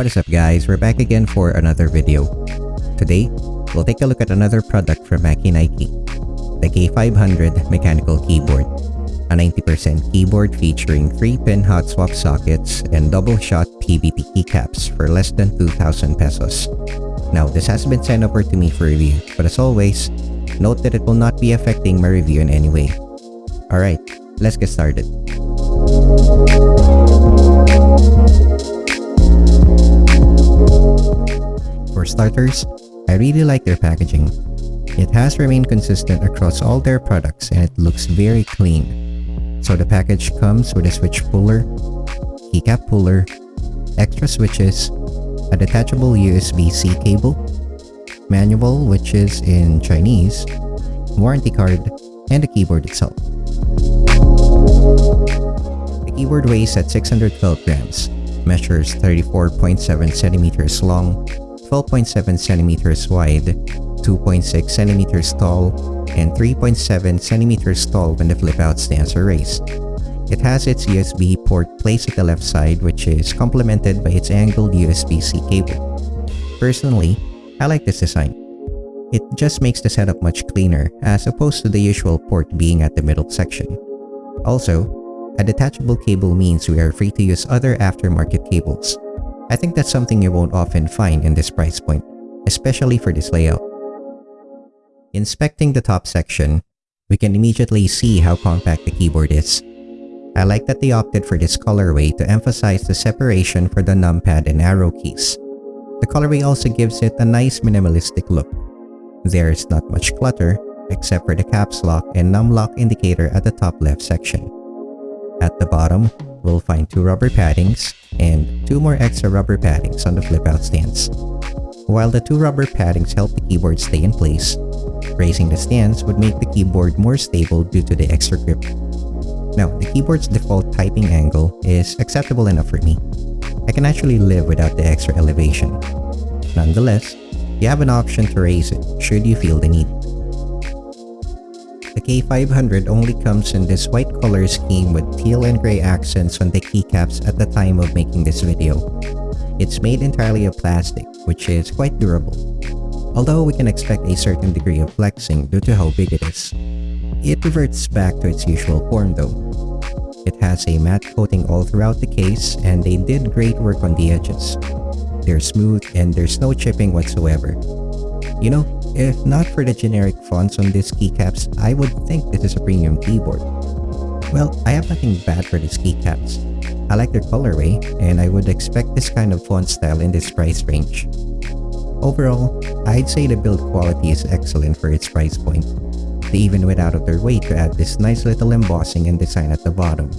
What is up guys, we're back again for another video. Today, we'll take a look at another product from Machenike, the K500 mechanical keyboard. A 90% keyboard featuring 3-pin hot swap sockets and double-shot PBT keycaps for less than 2,000 pesos. Now, this has been sent over to me for review, but as always, note that it will not be affecting my review in any way. Alright, let's get started. For starters, I really like their packaging. It has remained consistent across all their products and it looks very clean. So the package comes with a switch puller, keycap puller, extra switches, a detachable USB-C cable, manual which is in Chinese, warranty card, and the keyboard itself. The keyboard weighs at 612 grams, measures 34.7 centimeters long, 12.7 centimeters wide, 2.6 centimeters tall, and 3.7 centimeters tall when the flip-out stands are raised. It has its USB port placed at the left side which is complemented by its angled USB-C cable. Personally, I like this design. It just makes the setup much cleaner as opposed to the usual port being at the middle section. Also, a detachable cable means we are free to use other aftermarket cables. I think that's something you won't often find in this price point, especially for this layout. Inspecting the top section, we can immediately see how compact the keyboard is. I like that they opted for this colorway to emphasize the separation for the numpad and arrow keys. The colorway also gives it a nice minimalistic look. There's not much clutter, except for the caps lock and num lock indicator at the top left section. At the bottom, we'll find two rubber paddings and two more extra rubber paddings on the flip-out stands. While the two rubber paddings help the keyboard stay in place, raising the stands would make the keyboard more stable due to the extra grip. Now, the keyboard's default typing angle is acceptable enough for me. I can actually live without the extra elevation. Nonetheless, you have an option to raise it should you feel the need. The K500 only comes in this white color scheme with teal and gray accents on the keycaps at the time of making this video. It's made entirely of plastic, which is quite durable. Although we can expect a certain degree of flexing due to how big it is. It reverts back to its usual form though. It has a matte coating all throughout the case and they did great work on the edges. They're smooth and there's no chipping whatsoever. You know, if not for the generic fonts on these keycaps, I would think this is a premium keyboard. Well, I have nothing bad for these keycaps. I like their colorway, and I would expect this kind of font style in this price range. Overall, I'd say the build quality is excellent for its price point. They even went out of their way to add this nice little embossing and design at the bottom.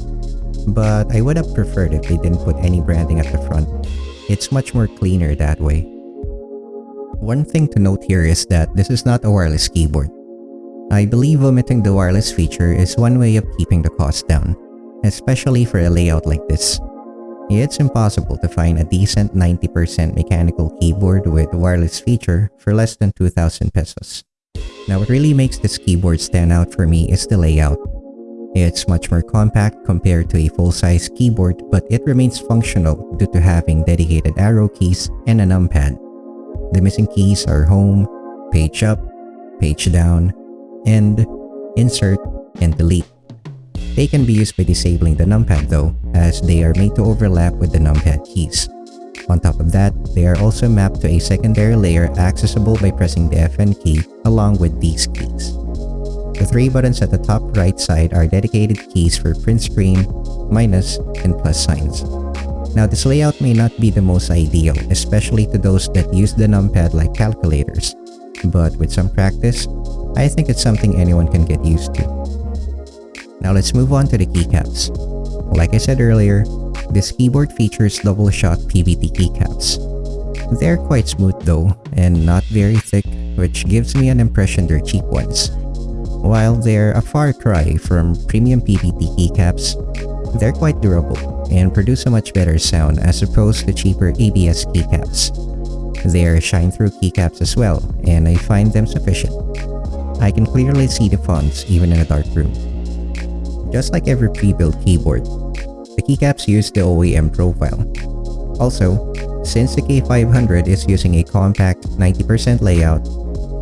But I would have preferred if they didn't put any branding at the front. It's much more cleaner that way. One thing to note here is that this is not a wireless keyboard. I believe omitting the wireless feature is one way of keeping the cost down, especially for a layout like this. It's impossible to find a decent 90% mechanical keyboard with wireless feature for less than 2,000 pesos. Now what really makes this keyboard stand out for me is the layout. It's much more compact compared to a full-size keyboard but it remains functional due to having dedicated arrow keys and a numpad. The missing keys are home, page up, page down, and insert and delete. They can be used by disabling the numpad though, as they are made to overlap with the numpad keys. On top of that, they are also mapped to a secondary layer accessible by pressing the FN key along with these keys. The three buttons at the top right side are dedicated keys for print screen, minus, and plus signs. Now this layout may not be the most ideal, especially to those that use the numpad like calculators, but with some practice, I think it's something anyone can get used to. Now let's move on to the keycaps. Like I said earlier, this keyboard features double-shot PBT keycaps. They're quite smooth though, and not very thick, which gives me an impression they're cheap ones. While they're a far cry from premium PBT keycaps, they're quite durable and produce a much better sound as opposed to cheaper ABS keycaps. They're shine-through keycaps as well, and I find them sufficient. I can clearly see the fonts even in a dark room. Just like every pre-built keyboard, the keycaps use the OEM profile. Also, Since the K500 is using a compact 90% layout,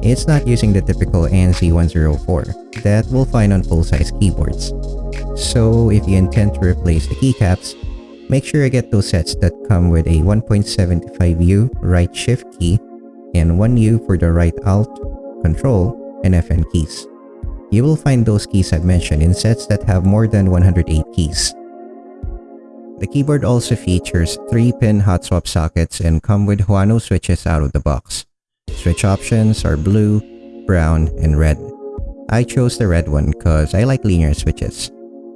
it's not using the typical ANSI104 that we'll find on full-size keyboards. So if you intend to replace the keycaps, make sure you get those sets that come with a 1.75U right shift key and 1U for the right alt, control, and FN keys. You will find those keys I've mentioned in sets that have more than 108 keys. The keyboard also features 3-pin hot swap sockets and come with Huano switches out of the box. Switch options are blue, brown, and red. I chose the red one because I like linear switches.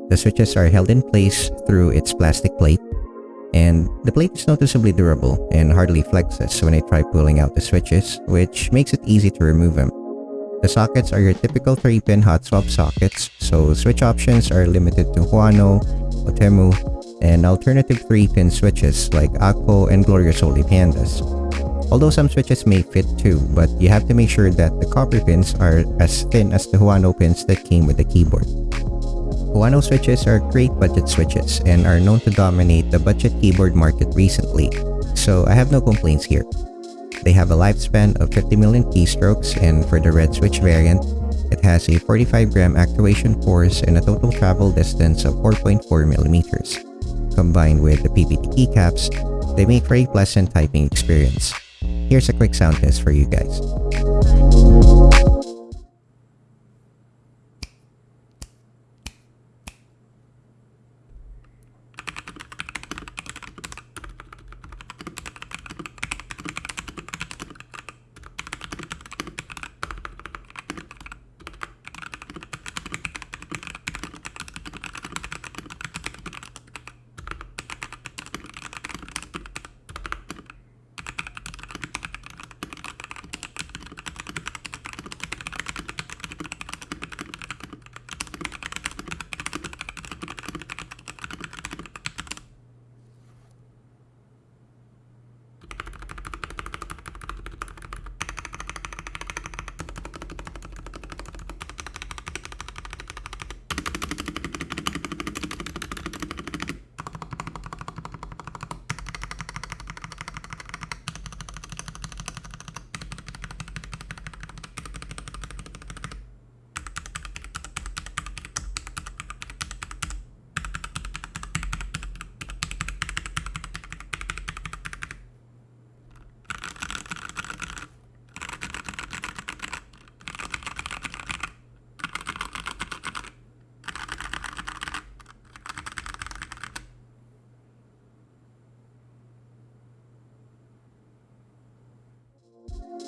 The switches are held in place through its plastic plate, and the plate is noticeably durable and hardly flexes when I try pulling out the switches, which makes it easy to remove them. The sockets are your typical 3-pin hot swap sockets, so switch options are limited to Huano, Otemu, and alternative 3-pin switches like Akko and Gloriosoli Pandas. Although some switches may fit too, but you have to make sure that the copper pins are as thin as the Huano pins that came with the keyboard. Huano switches are great budget switches and are known to dominate the budget keyboard market recently, so I have no complaints here. They have a lifespan of 50 million keystrokes and for the red switch variant, it has a 45 gram actuation force and a total travel distance of 4.4 millimeters. Combined with the PBT keycaps, they make for a pleasant typing experience. Here's a quick sound test for you guys.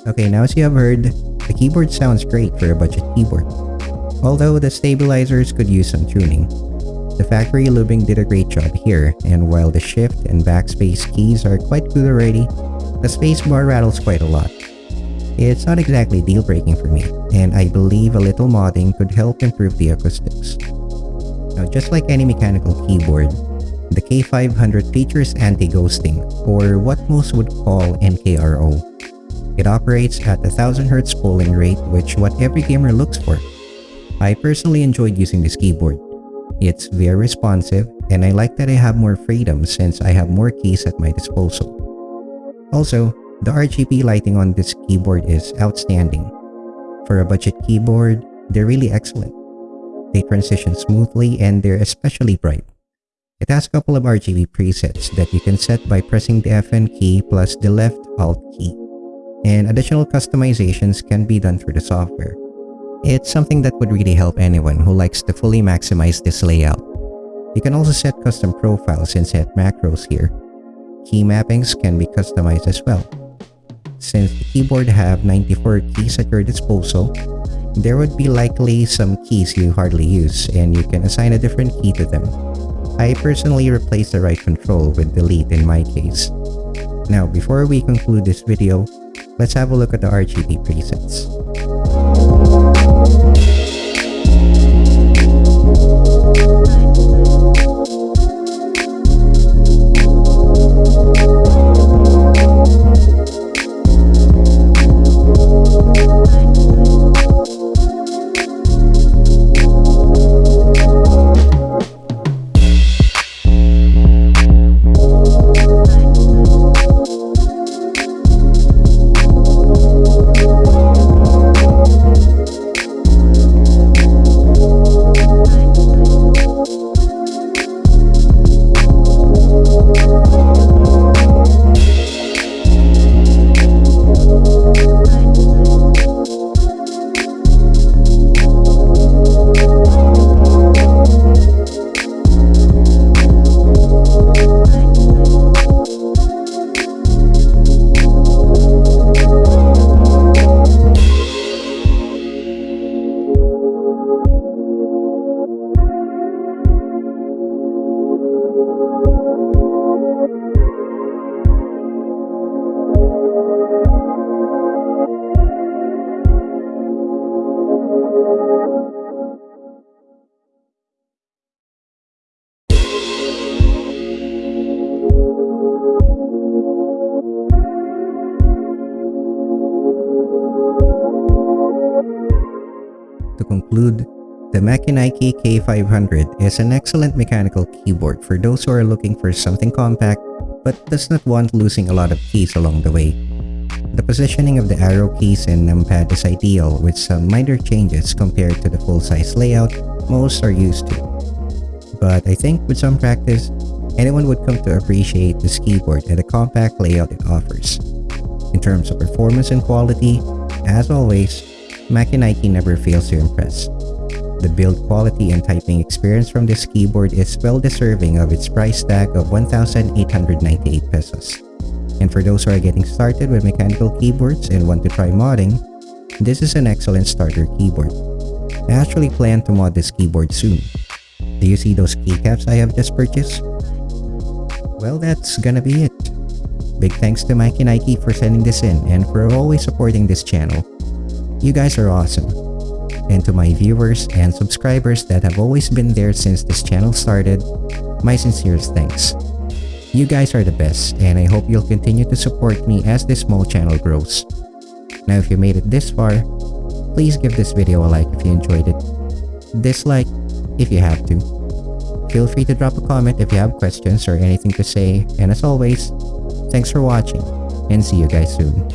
Okay, now as you have heard, the keyboard sounds great for a budget keyboard. Although the stabilizers could use some tuning. The factory lubing did a great job here, and while the shift and backspace keys are quite good already, the spacebar rattles quite a lot. It's not exactly deal-breaking for me, and I believe a little modding could help improve the acoustics. Now just like any mechanical keyboard, the K500 features anti-ghosting, or what most would call NKRO. It operates at a 1000Hz polling rate which what every gamer looks for. I personally enjoyed using this keyboard. It's very responsive and I like that I have more freedom since I have more keys at my disposal. Also, the RGB lighting on this keyboard is outstanding. For a budget keyboard, they're really excellent. They transition smoothly and they're especially bright. It has a couple of RGB presets that you can set by pressing the FN key plus the left Alt key and additional customizations can be done through the software. It's something that would really help anyone who likes to fully maximize this layout. You can also set custom profiles and set macros here. Key mappings can be customized as well. Since the keyboard have 94 keys at your disposal, there would be likely some keys you hardly use and you can assign a different key to them. I personally replace the right control with delete in my case. Now before we conclude this video, Let's have a look at the RGB presets. Conclude, the Machenike K500 is an excellent mechanical keyboard for those who are looking for something compact but does not want losing a lot of keys along the way. The positioning of the arrow keys and numpad is ideal with some minor changes compared to the full-size layout most are used to. But I think with some practice, anyone would come to appreciate this keyboard and the compact layout it offers. In terms of performance and quality, as always, Machenike never fails to impress. The build quality and typing experience from this keyboard is well deserving of its price tag of 1,898 pesos. And for those who are getting started with mechanical keyboards and want to try modding, this is an excellent starter keyboard. I actually plan to mod this keyboard soon. Do you see those keycaps I have just purchased? Well, that's gonna be it. Big thanks to Machenike for sending this in and for always supporting this channel. You guys are awesome. And to my viewers and subscribers that have always been there since this channel started, my sincerest thanks. You guys are the best and I hope you'll continue to support me as this small channel grows. Now if you made it this far, please give this video a like if you enjoyed it. Dislike if you have to. Feel free to drop a comment if you have questions or anything to say and as always, thanks for watching and see you guys soon.